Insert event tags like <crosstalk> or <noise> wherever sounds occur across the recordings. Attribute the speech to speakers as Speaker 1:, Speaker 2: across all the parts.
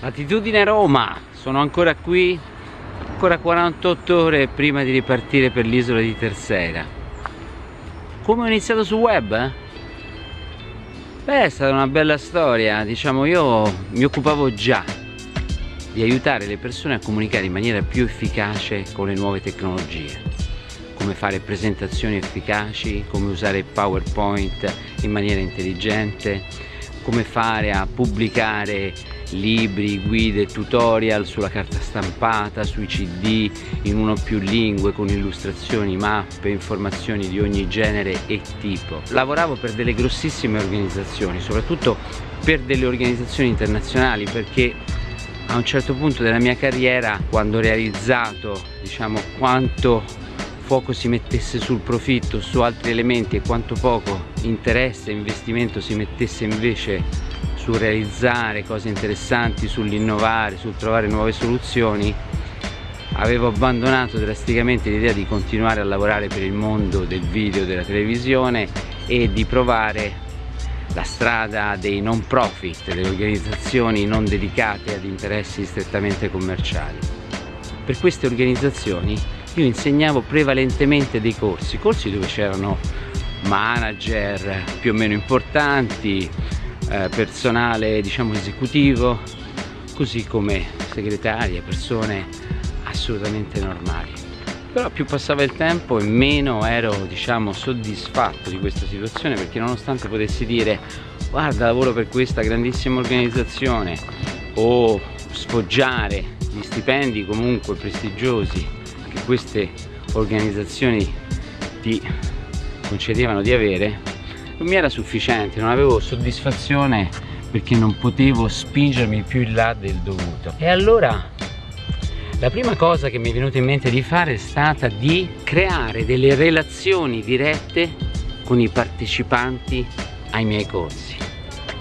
Speaker 1: Attitudine Roma, sono ancora qui, ancora 48 ore prima di ripartire per l'isola di Terceira. Come ho iniziato sul web? Eh? Beh, è stata una bella storia, diciamo io mi occupavo già di aiutare le persone a comunicare in maniera più efficace con le nuove tecnologie come fare presentazioni efficaci, come usare PowerPoint in maniera intelligente, come fare a pubblicare libri, guide, tutorial sulla carta stampata, sui cd, in uno o più lingue, con illustrazioni, mappe, informazioni di ogni genere e tipo. Lavoravo per delle grossissime organizzazioni, soprattutto per delle organizzazioni internazionali perché a un certo punto della mia carriera quando ho realizzato diciamo quanto poco si mettesse sul profitto su altri elementi e quanto poco interesse e investimento si mettesse invece sul realizzare cose interessanti, sull'innovare, sul trovare nuove soluzioni avevo abbandonato drasticamente l'idea di continuare a lavorare per il mondo del video, della televisione e di provare la strada dei non profit, delle organizzazioni non dedicate ad interessi strettamente commerciali. Per queste organizzazioni io insegnavo prevalentemente dei corsi, corsi dove c'erano manager più o meno importanti, eh, personale diciamo esecutivo, così come segretarie, persone assolutamente normali. Però più passava il tempo e meno ero diciamo soddisfatto di questa situazione perché nonostante potessi dire guarda lavoro per questa grandissima organizzazione o sfoggiare gli stipendi comunque prestigiosi che queste organizzazioni ti concedevano di avere non mi era sufficiente, non avevo soddisfazione perché non potevo spingermi più in là del dovuto. E allora la prima cosa che mi è venuta in mente di fare è stata di creare delle relazioni dirette con i partecipanti ai miei corsi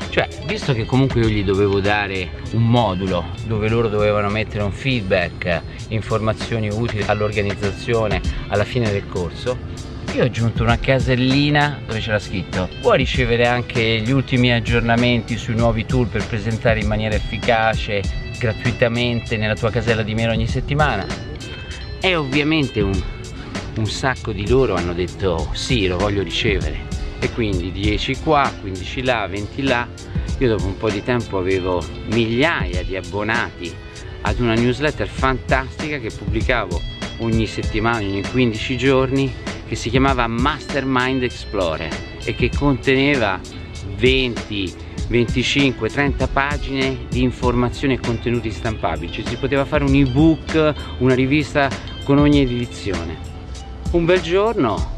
Speaker 1: cioè visto che comunque io gli dovevo dare un modulo dove loro dovevano mettere un feedback informazioni utili all'organizzazione alla fine del corso io ho aggiunto una casellina dove c'era scritto puoi ricevere anche gli ultimi aggiornamenti sui nuovi tool per presentare in maniera efficace gratuitamente nella tua casella di mail ogni settimana? E ovviamente un, un sacco di loro hanno detto sì lo voglio ricevere e quindi 10 qua 15 là 20 là. Io dopo un po' di tempo avevo migliaia di abbonati ad una newsletter fantastica che pubblicavo ogni settimana, ogni 15 giorni che si chiamava Mastermind Explorer e che conteneva 20, 25, 30 pagine di informazioni e contenuti stampabili. Cioè si poteva fare un ebook, una rivista con ogni edizione. Un bel giorno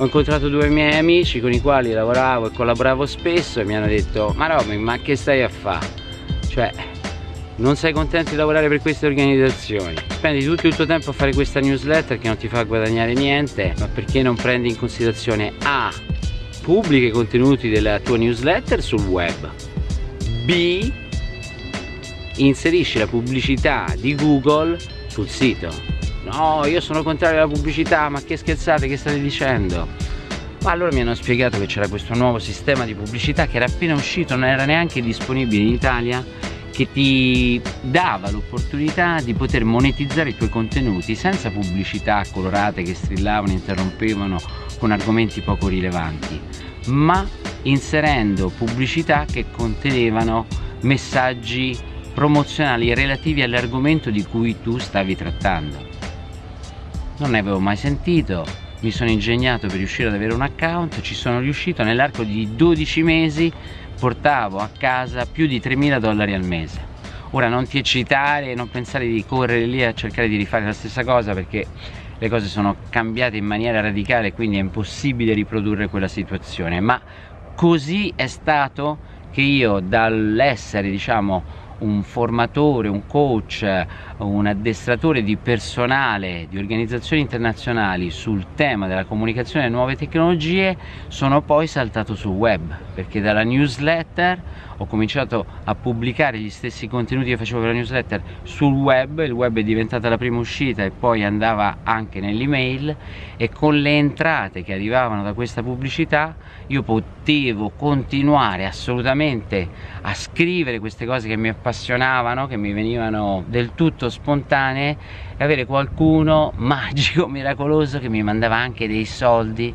Speaker 1: ho incontrato due miei amici con i quali lavoravo e collaboravo spesso e mi hanno detto ma Romy ma che stai a fare? cioè non sei contento di lavorare per queste organizzazioni? Spendi tutto il tuo tempo a fare questa newsletter che non ti fa guadagnare niente ma perché non prendi in considerazione A pubblica i contenuti della tua newsletter sul web? B inserisci la pubblicità di Google sul sito no io sono contrario alla pubblicità ma che scherzate che state dicendo ma allora mi hanno spiegato che c'era questo nuovo sistema di pubblicità che era appena uscito non era neanche disponibile in Italia che ti dava l'opportunità di poter monetizzare i tuoi contenuti senza pubblicità colorate che strillavano, interrompevano con argomenti poco rilevanti, ma inserendo pubblicità che contenevano messaggi promozionali relativi all'argomento di cui tu stavi trattando. Non ne avevo mai sentito, mi sono ingegnato per riuscire ad avere un account, ci sono riuscito nell'arco di 12 mesi. Portavo a casa più di 3.000 dollari al mese. Ora non ti eccitare e non pensare di correre lì a cercare di rifare la stessa cosa perché le cose sono cambiate in maniera radicale quindi è impossibile riprodurre quella situazione. Ma così è stato che io dall'essere diciamo un formatore, un coach, un addestratore di personale di organizzazioni internazionali sul tema della comunicazione e nuove tecnologie, sono poi saltato sul web, perché dalla newsletter ho cominciato a pubblicare gli stessi contenuti che facevo per la newsletter sul web, il web è diventata la prima uscita e poi andava anche nell'email. E con le entrate che arrivavano da questa pubblicità io potevo continuare assolutamente a scrivere queste cose che mi appassionavano, che mi venivano del tutto spontanee e avere qualcuno magico, <laughs> miracoloso che mi mandava anche dei soldi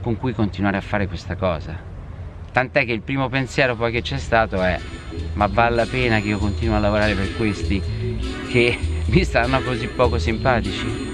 Speaker 1: con cui continuare a fare questa cosa. Tant'è che il primo pensiero poi che c'è stato è ma vale la pena che io continuo a lavorare per questi che <laughs> mi stanno così poco simpatici